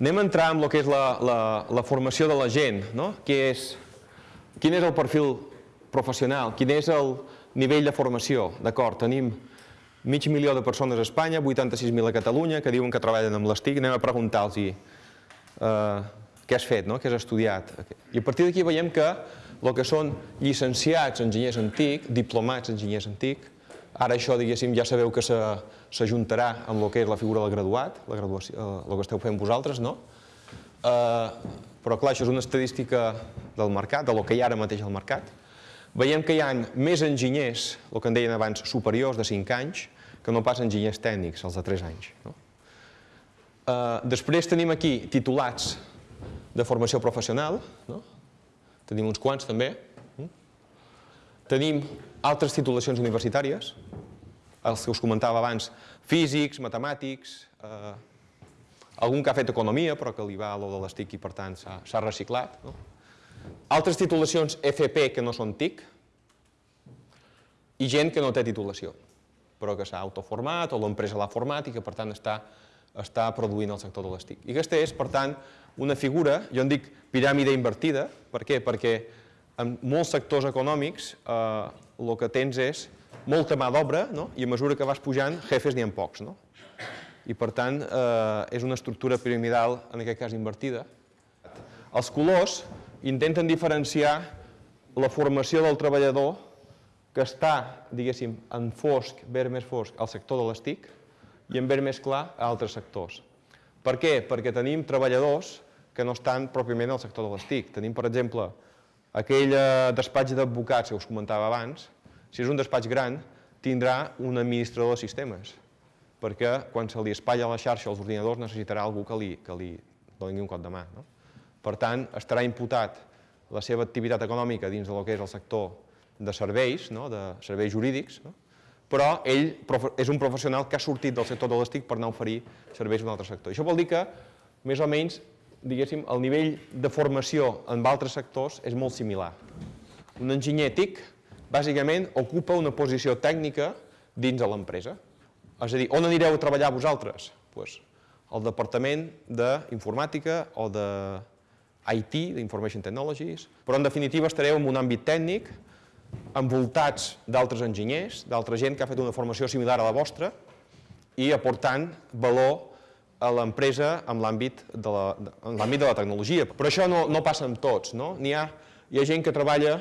Anem a entrar en el que és la, la, la formació de la gent, no? Què és, quin és el perfil professional, quin és el nivell de formació, d'acord? Tenim mig milió de persones a Espanya, 86.000 a Catalunya, que diuen que treballen amb les TIC, anem a preguntar-los eh, què has fet, no? què has estudiat. I a partir d'aquí veiem que el que són llicenciats enginyers en TIC, diplomats enginyers en TIC, ara això, diguéssim, ja sabeu que s'ajuntarà amb el que és la figura del graduat, la graduació, eh, el que esteu fent vosaltres, no? Eh, però clar, això és una estadística del mercat, de lo que hi ha ara mateix al mercat. Veiem que hi ha més enginyers, el que en deien abans, superiors de 5 anys, que no pas enginyers tècnics, els de 3 anys. No? Eh, després tenim aquí titulats de formació professional, no? tenim uns quants també. Mm? Tenim altres titulacions universitàries, els que us comentava abans, físics, matemàtics, eh, algun que ha fet economia però que li va a lo de les TIC i per tant s'ha reciclat. No? Altres titulacions FP que no són TIC i gent que no té titulació però que s'ha autoformat o l'empresa l'ha format i que per tant està, està produint el sector de les TIC. I aquesta és, per tant, una figura, jo en dic piràmide invertida, per què? Perquè en molts sectors econòmics eh, el que tens és molta mà d'obra no? i a mesura que vas pujant, jefes n'hi ha pocs. No? I per tant, eh, és una estructura piramidal, en aquest cas invertida. Els colors intenten diferenciar la formació del treballador que està, diguéssim, en fosc, verd més fosc, al sector de les TIC i en verd més clar a altres sectors. Per què? Perquè tenim treballadors que no estan pròpiament al sector de les TIC. Tenim, per exemple, aquell eh, despatx d'advocats que us comentava abans, si és un despatx gran, tindrà un administrador de sistemes, perquè quan se li espatlla la xarxa als ordinadors necessitarà algú que li, que li doni un cop de mà. No? Per tant, estarà imputat la seva activitat econòmica dins del que és el sector de serveis, no? de serveis jurídics, no? però ell és un professional que ha sortit del sector de les TIC per anar a oferir serveis a un altre sector. Això vol dir que, més o menys, diguéssim, el nivell de formació en altres sectors és molt similar. Un enginyer TIC, bàsicament, ocupa una posició tècnica dins de l'empresa. És a dir, on anireu a treballar vosaltres? Pues, al departament d'informàtica o de IT, d'Information Technologies, però en definitiva estareu en un àmbit tècnic, envoltats d'altres enginyers, d'altra gent que ha fet una formació similar a la vostra i aportant valor a l'empresa en l'àmbit de, la, de la tecnologia. Però això no, no passa amb tots. No? Hi, ha, hi ha gent que treballa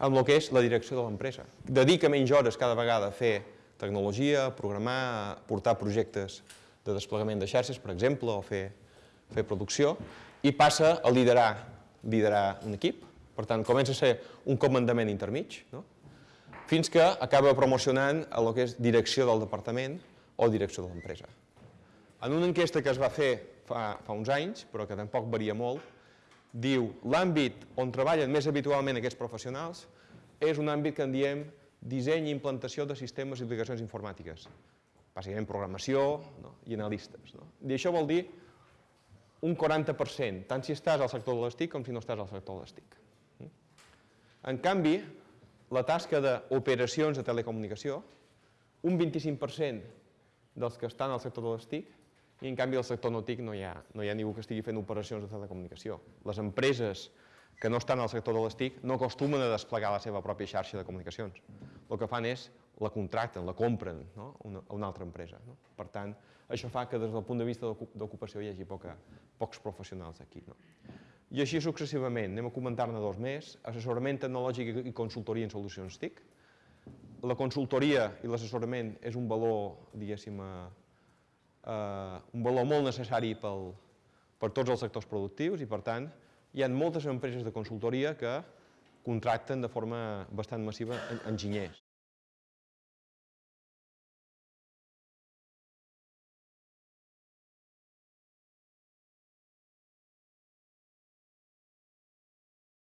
amb el que és la direcció de l'empresa. Dedica menys hores cada vegada a fer tecnologia, a programar, a portar projectes de desplegament de xarxes, per exemple, o fer, fer producció, i passa a liderar, liderar un equip. Per tant, comença a ser un comandament intermig, no? fins que acaba promocionant a el que és direcció del departament o direcció de l'empresa. En una enquesta que es va fer fa, fa uns anys, però que tampoc varia molt, diu l'àmbit on treballen més habitualment aquests professionals és un àmbit que en diem disseny i implantació de sistemes i aplicacions informàtiques. Bàsicament programació no? i analistes. No? I això vol dir un 40%, tant si estàs al sector de les TIC com si no estàs al sector de les TIC. En canvi, la tasca d'operacions de telecomunicació, un 25% dels que estan al sector de les TIC i en canvi al sector no TIC no hi, ha, no hi ha ningú que estigui fent operacions de telecomunicació. Les empreses que no estan al sector de les TIC no acostumen a desplegar la seva pròpia xarxa de comunicacions. El que fan és la contracten, la compren no? una, a una altra empresa. No? Per tant, això fa que des del punt de vista d'ocupació hi hagi poca, pocs professionals aquí. No? I així successivament, anem a comentar-ne dos més, assessorament tecnològic i consultoria en solucions TIC. La consultoria i l'assessorament és un valor, diguéssim, eh, un valor molt necessari pel, per tots els sectors productius i, per tant, hi ha moltes empreses de consultoria que contracten de forma bastant massiva enginyers.